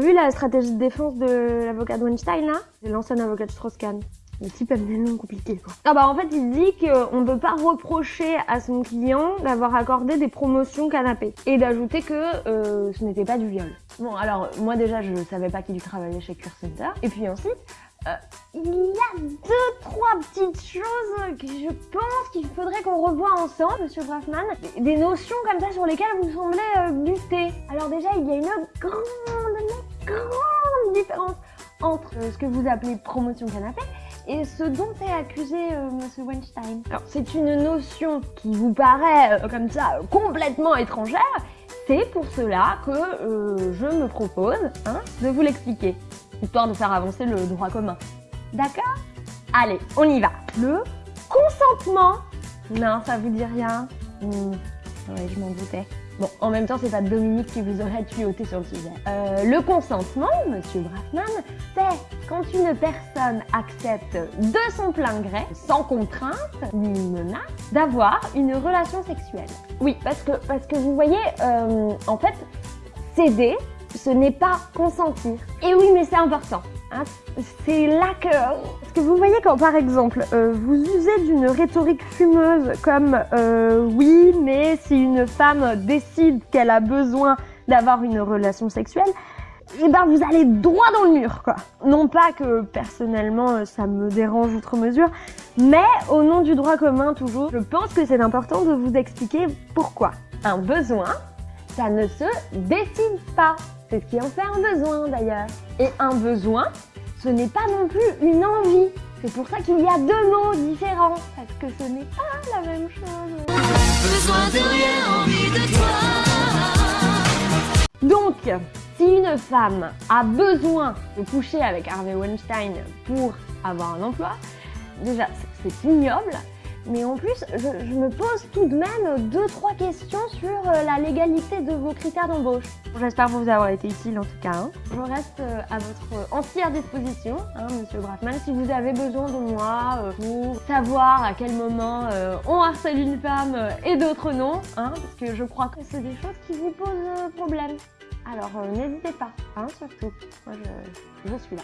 vu la stratégie de défense de l'avocat de Weinstein là? C'est l'ancien avocat de Strauss-Kahn. Le type aime des noms compliqués quoi. Ah bah en fait il dit qu'on ne peut pas reprocher à son client d'avoir accordé des promotions canapé et d'ajouter que euh, ce n'était pas du viol. Bon alors moi déjà je savais pas qu'il travaillait chez Cure Center et puis ensuite euh, il y a deux, trois petites choses que je pense qu'il faudrait qu'on revoie ensemble, Monsieur Braffman. Des, notions comme ça sur lesquelles vous semblez euh, buter. Alors déjà, il y a une grande, grande différence entre ce que vous appelez promotion canapé et ce dont est accusé euh, Monsieur Weinstein. Alors c'est une notion qui vous paraît euh, comme ça complètement étrangère. C'est pour cela que euh, je me propose hein, de vous l'expliquer, histoire de faire avancer le droit commun. D'accord? Allez, on y va. Le consentement. Non, ça vous dit rien? Hmm. Ouais, je m'en doutais. Bon, en même temps, c'est pas Dominique qui vous aurait tuyauté sur le sujet. Euh, le consentement, monsieur Braffman, c'est quand une personne accepte de son plein gré, sans contrainte ni menace, d'avoir une relation sexuelle. Oui, parce que, parce que vous voyez, euh, en fait, céder, ce n'est pas consentir. Et oui, mais c'est important. Hein. c'est là que... Parce que vous voyez quand par exemple euh, vous usez d'une rhétorique fumeuse comme euh, oui mais si une femme décide qu'elle a besoin d'avoir une relation sexuelle, et eh ben vous allez droit dans le mur quoi. Non pas que personnellement euh, ça me dérange outre mesure, mais au nom du droit commun toujours, je pense que c'est important de vous expliquer pourquoi. Un besoin, ça ne se décide pas. C'est ce qui en fait un besoin d'ailleurs. Et un besoin, ce n'est pas non plus une envie. C'est pour ça qu'il y a deux mots différents, parce que ce n'est pas la même chose. Besoin de rien, envie de toi. Donc, si une femme a besoin de coucher avec Harvey Weinstein pour avoir un emploi, déjà c'est ignoble, mais en plus, je, me pose tout de même deux, trois questions sur euh, la légalité de vos critères d'embauche. J'espère vous avoir été utile en tout cas. Hein. Je reste euh, à votre entière disposition, hein, Monsieur Braffman, si vous avez besoin de moi euh, pour savoir à quel moment on harcèle une femme et d'autres non, hein, parce que je crois que c'est des choses qui vous posent problème. Alors n'hésitez pas, hein, surtout. Moi je, je suis là.